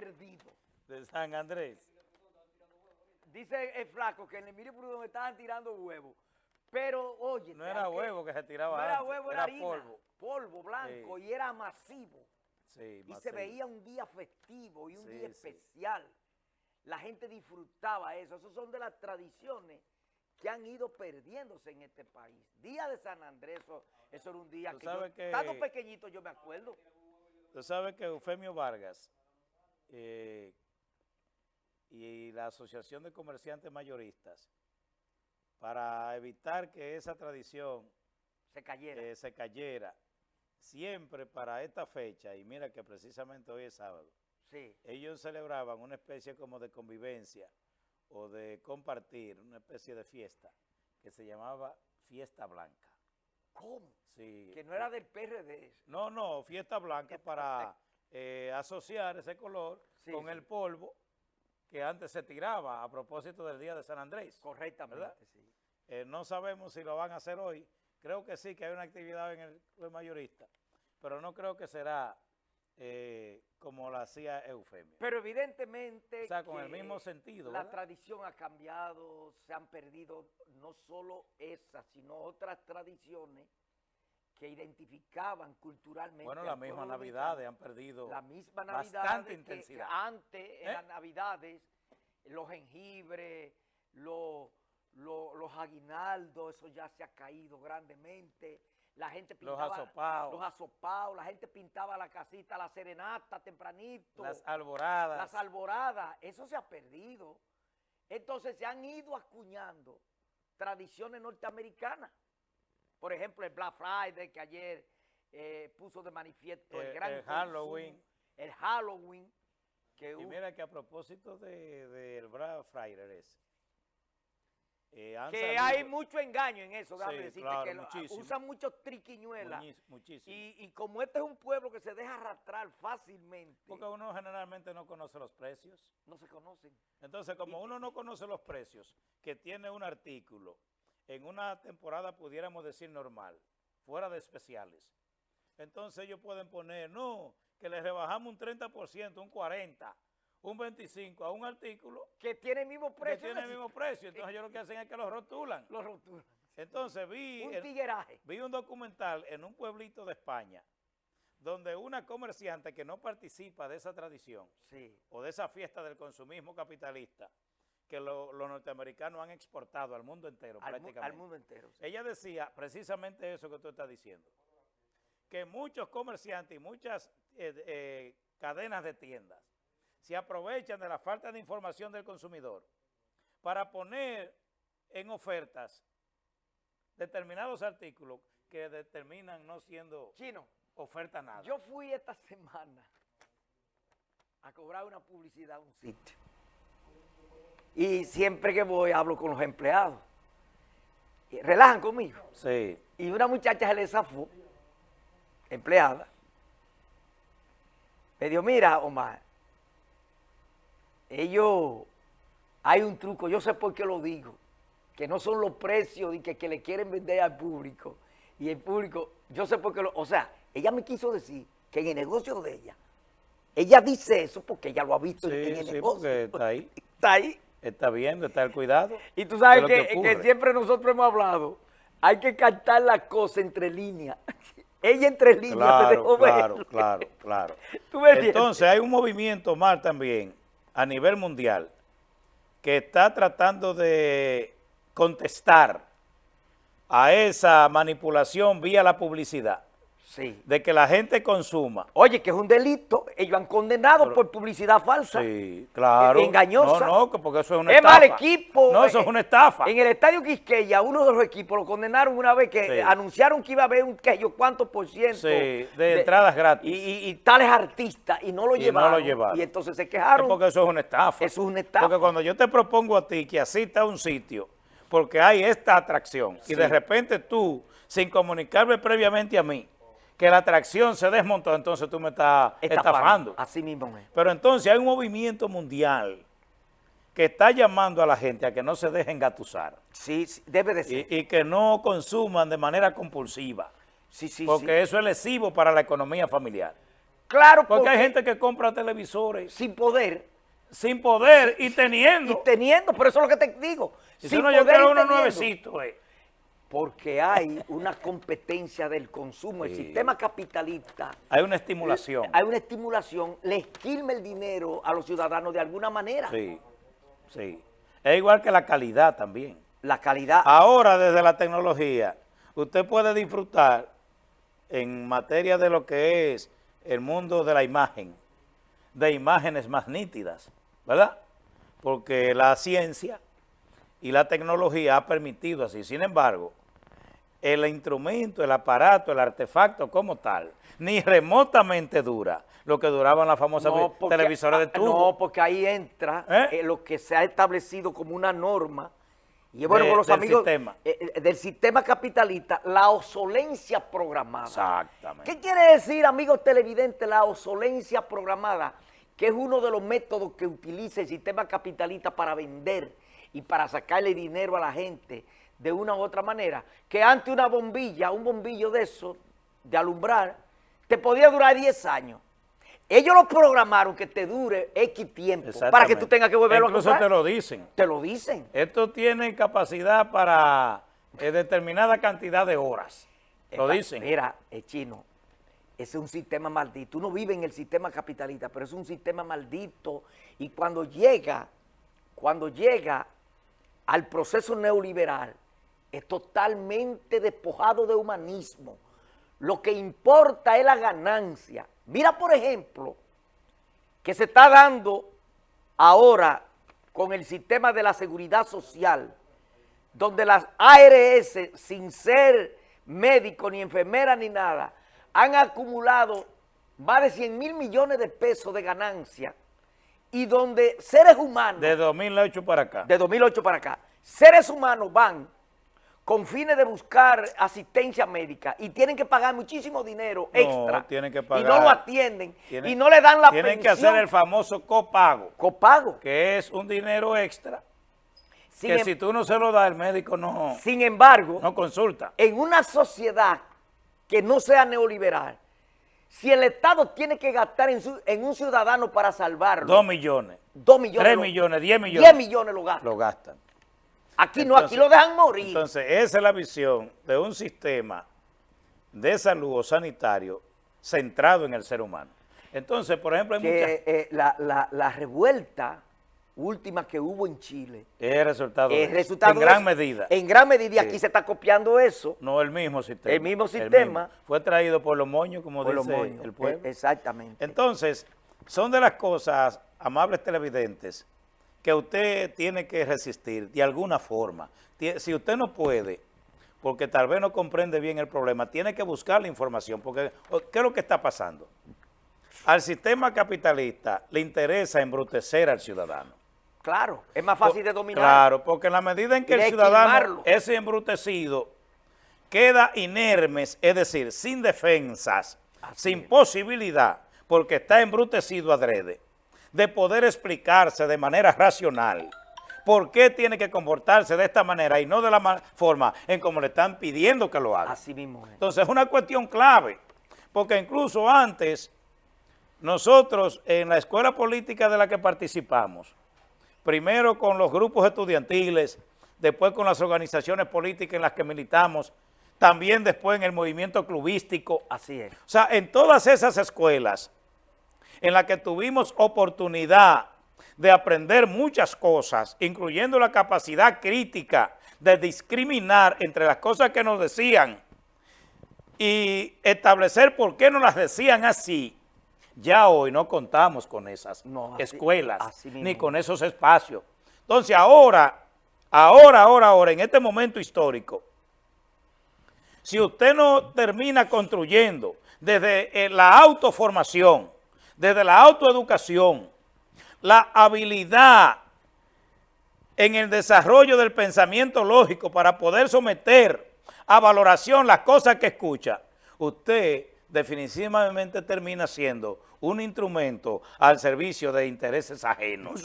perdido. De San Andrés. Dice el flaco que en el Emilio Prudón estaban tirando huevos. Pero, oye... No era huevo que se tiraba No era huevo, era, harina. polvo. Polvo blanco Sí. y era masivo. Sí, Y se veía un día festivo y un Sí, día especial. La gente disfrutaba eso. Esas son de las tradiciones que han ido perdiéndose en este país. Día de San Andrés, eso, eso era un día que, yo, que- estando pequeñito yo me acuerdo. Tú sabes que Eufemio Vargas eh, y la Asociación de Comerciantes Mayoristas, para evitar que esa tradición Se cayera. eh, se cayera, siempre para esta fecha, y mira que precisamente hoy es sábado, sí. ellos celebraban una especie como de convivencia o de compartir, una especie de fiesta, que se llamaba Fiesta Blanca. ¿Cómo? Sí. Que no era del PRD. No, no, fiesta blanca para eh, asociar ese color Sí, con sí. el polvo que antes se tiraba a propósito del Día de San Andrés. Correctamente, ¿Verdad? sí. Eh, no sabemos si lo van a hacer hoy. Creo que sí, que hay una actividad en el club mayorista, pero no creo que será eh, como la hacía Eufemio. Pero evidentemente O sea, con el mismo sentido, La ¿verdad? tradición ha cambiado, se han perdido no solo esas, sino otras tradiciones que identificaban culturalmente. Bueno, las mismas navidades han perdido La misma Navidad. bastante intensidad. antes, en ¿Eh? las Navidades, los jengibres, los, los, los aguinaldos, eso ya se ha caído grandemente. La gente Los pintaba asopaos. los asopaos, la gente pintaba la casita, la serenata tempranito Las alboradas. las alboradas, eso se ha perdido. Entonces se han ido acuñando tradiciones norteamericanas. Por ejemplo, el Black Friday que ayer eh, puso de manifiesto el, El- gran el consumo, Halloween. El Halloween. Que Y hubo- mira que a propósito del de, del Black Friday ese, eh, que salido- hay mucho engaño en eso, déjame Sí, decirte, claro, que muchísimo. usan muchos triquiñuelas. muchísimo. Y, y como este es un pueblo que se deja arrastrar fácilmente, Porque uno generalmente no conoce los precios. no se conocen. Entonces, como uno no conoce los precios que tiene un artículo, en una temporada pudiéramos decir normal, fuera de especiales, entonces ellos pueden poner, no, que le rebajamos un 30%, un 40%, un 25% a un artículo Que tiene el mismo que precio. tiene el mismo precio. Entonces ellos lo que hacen es que lo rotulan. Los rotulan. Entonces vi... Un el- tigueraje. Vi un documental en un pueblito de España donde una comerciante que no participa de esa tradición Sí. o de esa fiesta del consumismo capitalista que lo- los norteamericanos han exportado al mundo entero Al, mu- prácticamente. al mundo entero. sí. Ella decía precisamente eso que tú estás diciendo, que muchos comerciantes y muchas eh, eh, cadenas de tiendas se aprovechan de la falta de información del consumidor para poner en ofertas determinados artículos que determinan no siendo Chino, oferta nada. yo fui esta semana a cobrar una publicidad a un sitio. Y siempre que voy hablo con los empleados. Y relajan conmigo. sí, Y una muchacha se le zafó, empleada. Me dijo, mira, Omar, ellos, hay un truco, yo sé por qué lo digo, que no son los precios y que, que le quieren vender al público. Y el público, yo sé por qué lo, o sea, ella me quiso decir que en el negocio de ella, ella dice eso porque ella lo ha visto en- el sí, negocio. porque está ahí, Está ahí. Está viendo, está el cuidado. Y tú sabes que, siempre nosotros hemos hablado, hay que captar la cosa entre líneas. Ella entre líneas te Claro, claro, claro, claro. ¿Tú me entiendes? Entonces hay un movimiento más también a nivel mundial que está tratando de contestar a esa manipulación vía la publicidad, Sí. de que la gente consuma. Oye, que es un delito. Ellos han condenado por publicidad falsa. Sí, claro. engañosa. No, no, que porque eso es una Es estafa. mal equipo. No, eso eh, es una estafa. En el estadio Quisqueya, uno de los equipos lo condenaron una vez que Sí. eh, anunciaron que iba a haber un que yo cuánto por ciento. Sí, de entradas gratis. Y, y- y tales artistas, y no lo Y no llevaron. lo llevaron. Y entonces se Es quejaron. porque eso es una estafa. Eso es una estafa. Porque cuando yo te propongo a ti que asista a un sitio, porque hay esta atracción, Sí. y de repente tú, sin comunicarme previamente a mí, que la atracción se desmontó, entonces tú me estás estafando. Así mismo es. Pero entonces hay un movimiento mundial que está llamando a la gente a que no se dejen gatusar Sí, sí, debe de ser. y, y que no consuman de manera compulsiva, sí, sí, porque sí. eso es lesivo para la economía familiar. Claro, porque, hay gente que compra televisores sin poder. Sin poder y teniendo. Y teniendo, por eso es lo que te digo. Si sin no, yo poder quiero y uno nuevecito, eh. Porque hay una competencia del consumo. El sistema capitalista, Hay una estimulación. hay una estimulación, le esquilma el dinero a los ciudadanos de alguna manera. Sí, sí. Es igual que la calidad también. La calidad. Ahora, desde la tecnología, usted puede disfrutar en materia de lo que es el mundo de la imagen, de imágenes más nítidas, ¿verdad? Porque la ciencia y la tecnología ha permitido así. Sin embargo, el instrumento, el aparato, el artefacto como tal, ni remotamente dura lo que duraban las famosas No, porque- televisores de ah, tubo. No, porque ahí entra ¿Eh? eh, lo que se ha establecido como una norma, y bueno De- con los del amigos sistema. eh, del sistema capitalista, la obsolencia programada. Exactamente. ¿Qué quiere decir, amigos televidentes, la obsolencia programada? Que es uno de los métodos que utiliza el sistema capitalista para vender y para sacarle dinero a la gente de una u otra manera. Que antes una bombilla, un bombillo de eso, de alumbrar, te podía durar 10 años. Ellos lo programaron que te dure X tiempo para que tú tengas que volverlo Incluso a comprar. te lo dicen. Te lo dicen. Esto tiene capacidad para eh, determinada cantidad de horas. Lo Epa, dicen. Mira, eh, chino, ese es un sistema maldito. Tú no vives en el sistema capitalista, pero es un sistema maldito. Y cuando llega, cuando llega al proceso neoliberal, es totalmente despojado de humanismo. Lo que importa es la ganancia. Mira, por ejemplo, que se está dando ahora con el sistema de la seguridad social, donde las ARS, sin ser médico, ni enfermera, ni nada, han acumulado más de 100 mil millones de pesos de ganancia y donde seres humanos, De 2008 para acá. de 2008 para acá, seres humanos van con fines de buscar asistencia médica y tienen que pagar muchísimo dinero No, extra tienen que y no lo atienden Tienen- y no le dan la Tienen que pensión hacer el famoso copago, copago. que es un dinero extra, Sin, que em- si tú no se lo das, el médico no, sin embargo, no consulta. en una sociedad que no sea neoliberal, si el Estado tiene que gastar en, su- en un ciudadano para salvarlo, Dos millones, dos millones, tres lo- millones, diez millones. diez millones lo gastan. lo gastan. Aquí no, aquí lo dejan morir. Entonces, esa es la visión de un sistema de salud o sanitario centrado en el ser humano. Entonces, por ejemplo, hay muchas... eh, la, la- la revuelta última que hubo en Chile Es resultado, de es resultado en gran medida. En gran medida, y Sí. aquí se está copiando eso. No el mismo sistema. El mismo sistema. Fue traído por los moños, como por los dice moños. el pueblo. Eh, Exactamente. Entonces, son de las cosas, amables televidentes, que usted tiene que resistir de alguna forma. Si usted no puede, porque tal vez no comprende bien el problema, tiene que buscar la información, porque ¿qué es lo que está pasando? Al sistema capitalista le interesa embrutecer al ciudadano. Claro, es más fácil de dominar. Claro, porque en la medida en que el ciudadano es embrutecido, queda inermes, es decir, sin defensas, Así sin es. posibilidad, porque está embrutecido adrede, de poder explicarse de manera racional por qué tiene que comportarse de esta manera y no de la ma- forma en como le están pidiendo que lo haga. Así mismo es. Entonces es una cuestión clave, porque incluso antes, nosotros en la escuela política de la que participamos, primero con los grupos estudiantiles, después con las organizaciones políticas en las que militamos, también después en el movimiento clubístico. Así es. O sea, en todas esas escuelas en las que tuvimos oportunidad de aprender muchas cosas, incluyendo la capacidad crítica de discriminar entre las cosas que nos decían y establecer por qué nos las decían así, ya hoy no contamos con esas No, así- escuelas así ni con esos espacios. Entonces ahora, ahora, ahora, ahora, en este momento histórico, si usted no termina construyendo desde eh, la autoformación, desde la autoeducación, la habilidad en el desarrollo del pensamiento lógico para poder someter a valoración las cosas que escucha, usted definitivamente termina siendo un instrumento al servicio de intereses ajenos.